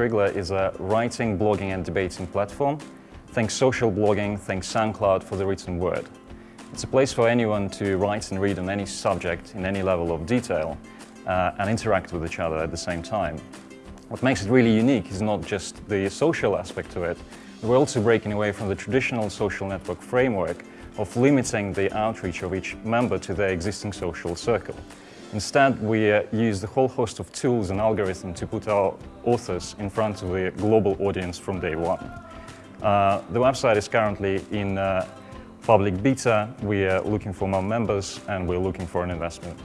Scriggler is a writing, blogging and debating platform. Think social blogging, think SoundCloud for the written word. It's a place for anyone to write and read on any subject in any level of detail uh, and interact with each other at the same time. What makes it really unique is not just the social aspect to it, we're also breaking away from the traditional social network framework of limiting the outreach of each member to their existing social circle. Instead, we uh, use the whole host of tools and algorithms to put our authors in front of the global audience from day one. Uh, the website is currently in uh, public beta. We are looking for more members and we're looking for an investment.